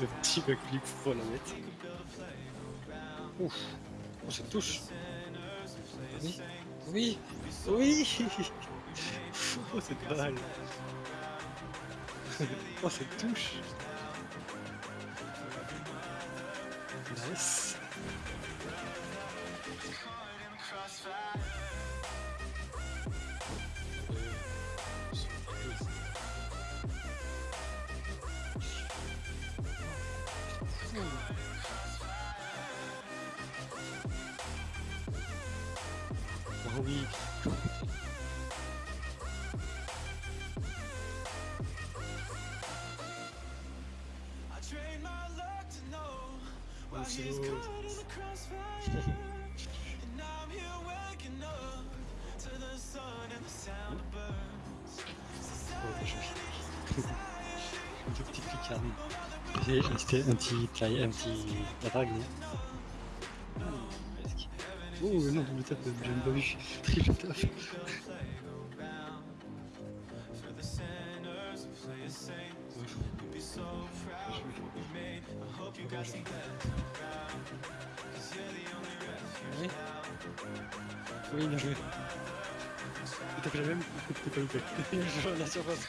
le petit backflip pour la mettre. Ouf, Oh, touche. Oui, oui, oui Oh cette balle Oh ça touche Nice Smooth. I train my luck to know why he's caught in the crossfire. and I'm here waking up to the sun and the sound of birds. Society, society, c'était un petit... un petit... Oh non, double tap, même pas vu. Triple Oui, bien joué. T'as fait la même T'es pas la surface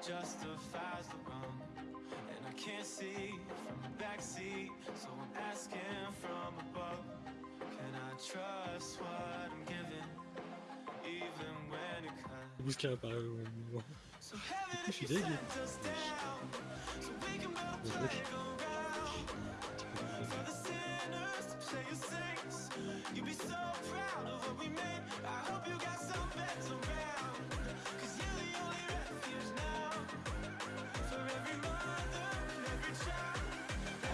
justifies the wrong And I can't see from the backseat So I'm asking from above Can I trust what I'm giving Even when it cuts Buscar para o... So heaven if you us down So we can For the sinners to play your saints You'd be so proud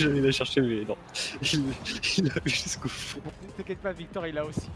J'allais la chercher, mais non. Il l'a vu jusqu'au fond. Ne t'inquiète pas, Victor, il a aussi.